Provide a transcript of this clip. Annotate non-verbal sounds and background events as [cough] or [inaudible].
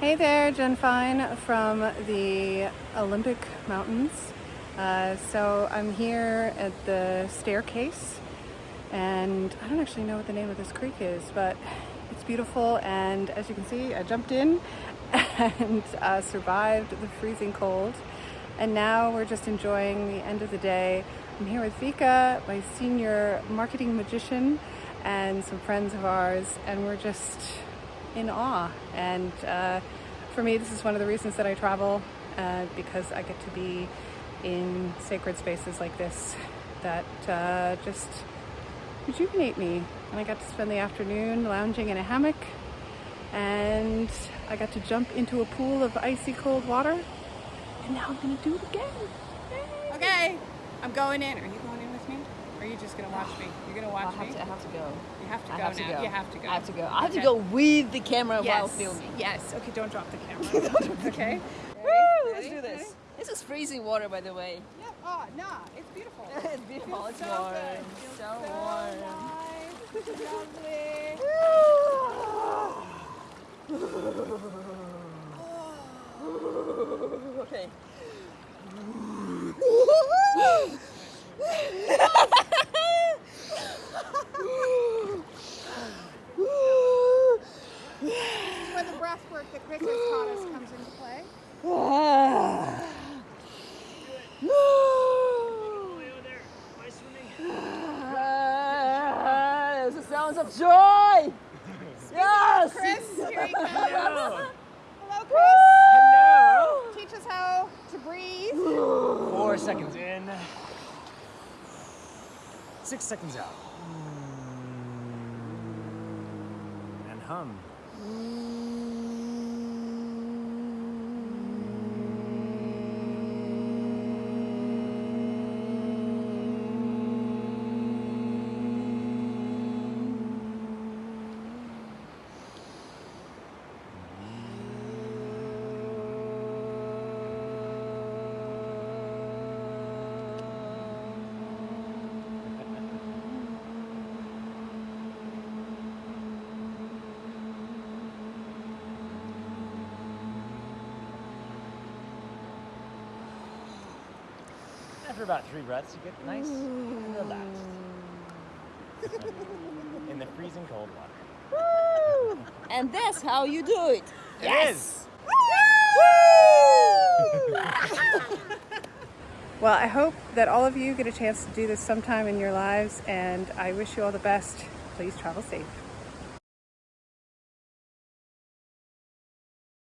Hey there, Jen Fine from the Olympic Mountains. Uh, so I'm here at the staircase and I don't actually know what the name of this creek is, but it's beautiful and as you can see, I jumped in [laughs] and uh, survived the freezing cold. And now we're just enjoying the end of the day. I'm here with Vika, my senior marketing magician, and some friends of ours, and we're just in awe. And uh, for me, this is one of the reasons that I travel uh, because I get to be in sacred spaces like this that uh, just rejuvenate me. And I got to spend the afternoon lounging in a hammock and I got to jump into a pool of icy cold water and now I'm gonna do it again. Yay. Okay, I'm going in. Are you going in with me? Or are you just gonna watch me? You're gonna watch I have me? To, I have to go. You have to I go have now. To go. You have to go. I have to go. I have okay. to go with the camera yes. while filming. Yes. Okay, don't drop the [laughs] camera. okay. Woo, let's do this. Ready? This is freezing water, by the way. Yeah. Oh, nah. It's beautiful. [laughs] it's beautiful. It's so warm. good. So so warm. Lovely. [laughs] Ah. okay. This is where the breath work that Chris has taught us comes into play. [sighs] Ah, the sounds of joy. Yes. Chris, here he comes. [laughs] Hello. Hello, Chris. Hello. Teach us how to breathe. [sighs] Four seconds in. Six seconds out. And hum. After about three breaths, you get nice and relaxed. [laughs] In the freezing cold water. And that's how you do it. It is. [laughs] Well, I hope that all of you get a chance to do this sometime in your lives, and I wish you all the best. Please travel safe.